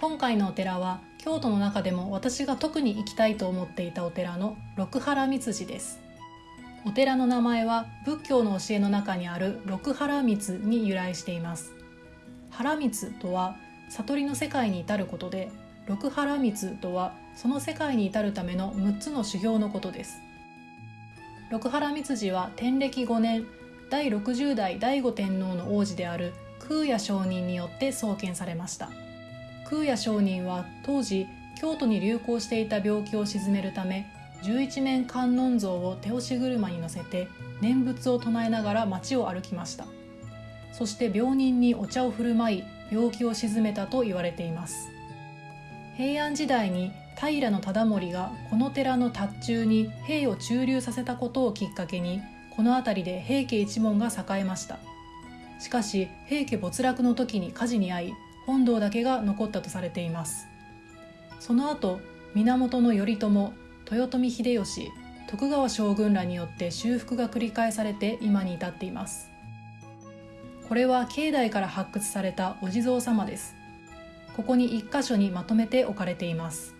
今回のお寺は京都の中でも私が特に行きたいと思っていたお寺の六原三寺です。お寺の名前は仏教の教えの中にある六原光に由来しています。原光とは悟りの世界に至ることで六原光とはその世界に至るための6つの修行のことです。六原光寺は天暦5年第60代醍醐天皇の王子である空也上人によって創建されました。空也上人は当時京都に流行していた病気を鎮めるため十一面観音像を手押し車に乗せて念仏を唱えながら街を歩きました。そして病人にお茶を振る舞い病気を鎮めたと言われています。平安時代に平忠盛がこの寺の達中に兵を駐留させたことをきっかけにこの辺りで平家一門が栄えました。しかし平家没落の時に火事に遭い本堂だけが残ったとされています。その後源頼朝豊臣秀吉徳川将軍らによって修復が繰り返されて今に至っています。これは境内から発掘されたお地蔵様です。ここに1箇所にまとめて置かれています。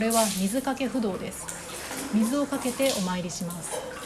これは水かけ不動です。水をかけてお参りします。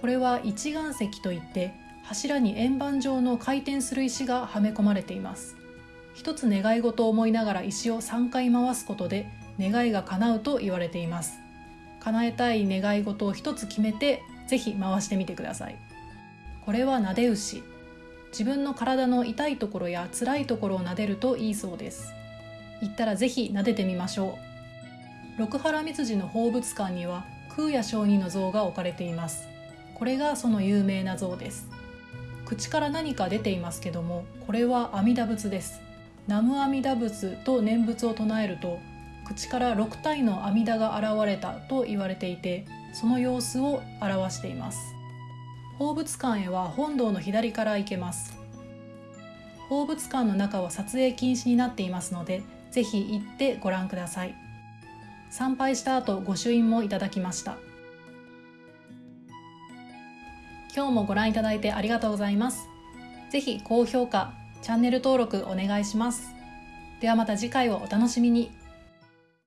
これは一岩石といって柱に円盤状の回転する石がはめ込まれています。一つ願い事を思いながら石を3回回すことで願いが叶うと言われています。叶えたい願い事を一つ決めてぜひ回してみてください。これは撫で牛。自分の体の痛いところや辛いところを撫でるといいそうです。行ったらぜひ撫でてみましょう。六原光寺の宝物館には空也上人の像が置かれています。これがその有名な像です。口から何か出ていますけどもこれは阿弥陀仏です。南無阿弥陀仏と念仏を唱えると口から6体の阿弥陀が現れたと言われていてその様子を表しています。宝物館へは本堂の左から行けます。宝物館の中は撮影禁止になっていますのでぜひ行ってご覧ください。参拝した後御朱印もいただきました。今日もご覧いただいてありがとうございます。ぜひ高評価、チャンネル登録お願いします。ではまた次回をお楽しみに。